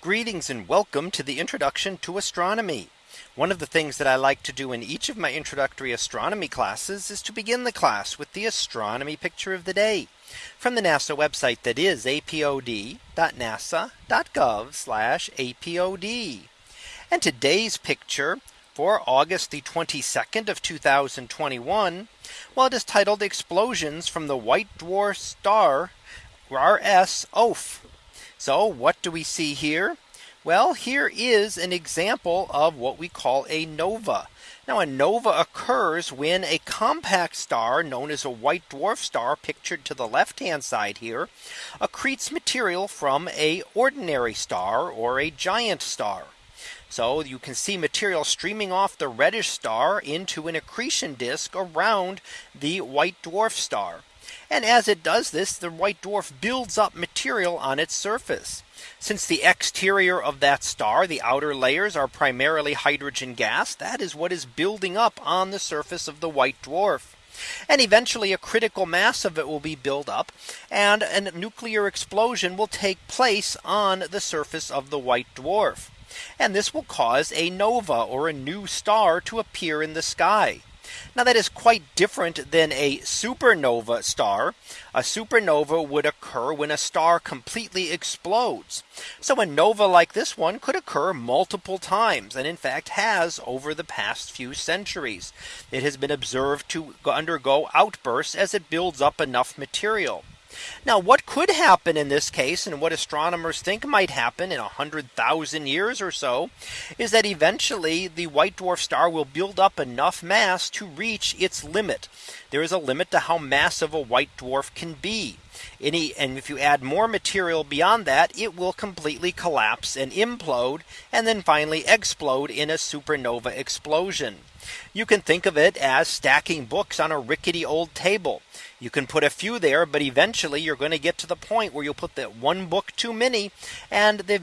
Greetings and welcome to the introduction to astronomy. One of the things that I like to do in each of my introductory astronomy classes is to begin the class with the astronomy picture of the day from the NASA website that is apod.nasa.gov apod. And today's picture for August the 22nd of 2021. Well, it is titled explosions from the white dwarf star RS Oph. So what do we see here? Well, here is an example of what we call a nova. Now a nova occurs when a compact star known as a white dwarf star pictured to the left hand side here accretes material from a ordinary star or a giant star. So you can see material streaming off the reddish star into an accretion disk around the white dwarf star. And as it does this, the white dwarf builds up material on its surface. Since the exterior of that star, the outer layers are primarily hydrogen gas, that is what is building up on the surface of the white dwarf. And eventually a critical mass of it will be built up and a nuclear explosion will take place on the surface of the white dwarf. And this will cause a nova or a new star to appear in the sky. Now that is quite different than a supernova star. A supernova would occur when a star completely explodes. So a nova like this one could occur multiple times and in fact has over the past few centuries. It has been observed to undergo outbursts as it builds up enough material. Now what could happen in this case and what astronomers think might happen in 100,000 years or so is that eventually the white dwarf star will build up enough mass to reach its limit. There is a limit to how massive a white dwarf can be. Any and if you add more material beyond that, it will completely collapse and implode and then finally explode in a supernova explosion. You can think of it as stacking books on a rickety old table. You can put a few there, but eventually you're going to get to the point where you'll put that one book too many and the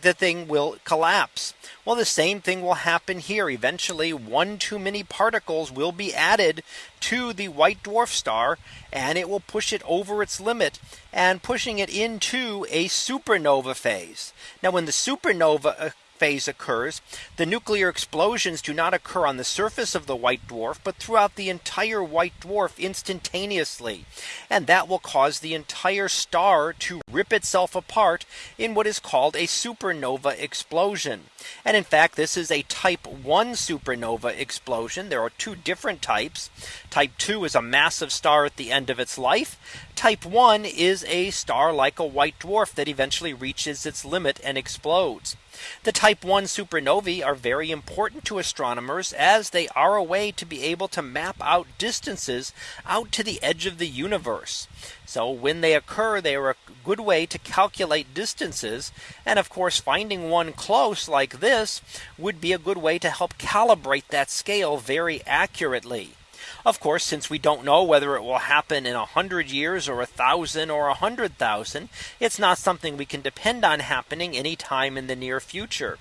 the thing will collapse. Well, the same thing will happen here. Eventually, one too many particles will be added to the white dwarf star and it will push it over its limit and pushing it into a supernova phase. Now, when the supernova phase occurs, the nuclear explosions do not occur on the surface of the white dwarf, but throughout the entire white dwarf instantaneously. And that will cause the entire star to rip itself apart in what is called a supernova explosion. And in fact, this is a type 1 supernova explosion. There are two different types. Type 2 is a massive star at the end of its life. Type 1 is a star like a white dwarf that eventually reaches its limit and explodes. The type 1 supernovae are very important to astronomers as they are a way to be able to map out distances out to the edge of the universe. So when they occur, they are a good way to calculate distances. And of course, finding one close like this would be a good way to help calibrate that scale very accurately. Of course, since we don't know whether it will happen in a hundred years or a thousand or a hundred thousand, it's not something we can depend on happening anytime in the near future.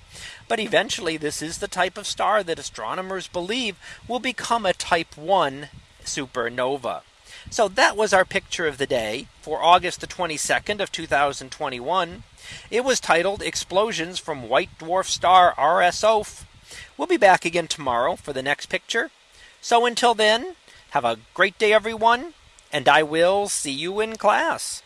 But eventually, this is the type of star that astronomers believe will become a type 1 supernova. So that was our picture of the day for August the 22nd of 2021. It was titled explosions from white dwarf star RSO. We'll be back again tomorrow for the next picture. So until then, have a great day, everyone, and I will see you in class.